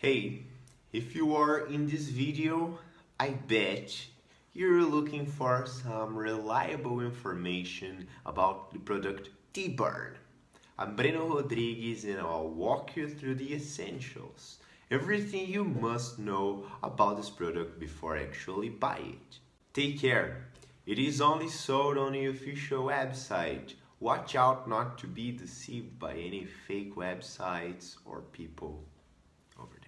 Hey, if you are in this video, I bet you're looking for some reliable information about the product T-Burn. I'm Breno Rodrigues and I'll walk you through the essentials. Everything you must know about this product before actually buy it. Take care. It is only sold on the official website. Watch out not to be deceived by any fake websites or people over there.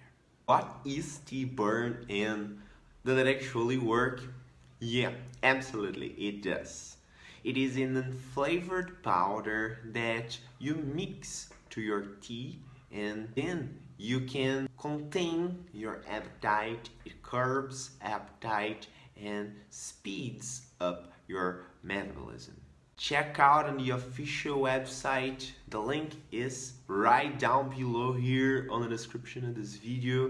What is T-Burn and does it actually work? Yeah, absolutely it does. It is an flavored powder that you mix to your tea and then you can contain your appetite, it curbs appetite and speeds up your metabolism. Check out on the official website. The link is right down below here on the description of this video.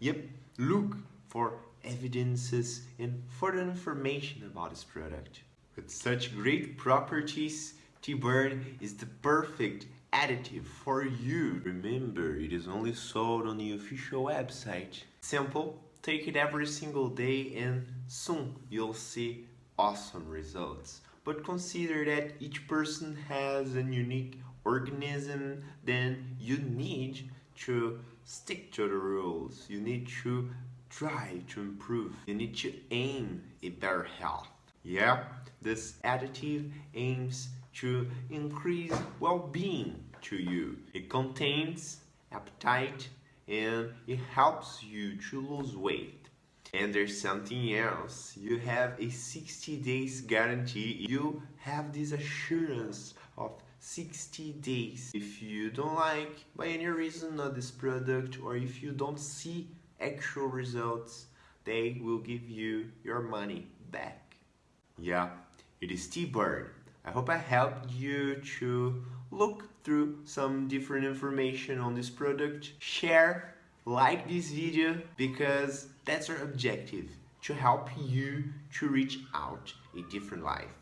Yep, look for evidences and further information about this product. With such great properties, T-Burn is the perfect additive for you. Remember, it is only sold on the official website. Simple, take it every single day and soon you'll see awesome results. But consider that each person has a unique organism, then you need to stick to the rules. You need to try to improve. You need to aim a better health. Yeah, this additive aims to increase well-being to you. It contains appetite and it helps you to lose weight. And there's something else. You have a 60 days guarantee. You have this assurance of 60 days. If you don't like by any reason of this product or if you don't see actual results, they will give you your money back. Yeah, it is T-Burn. I hope I helped you to look through some different information on this product. Share, like this video because that's our objective, to help you to reach out a different life.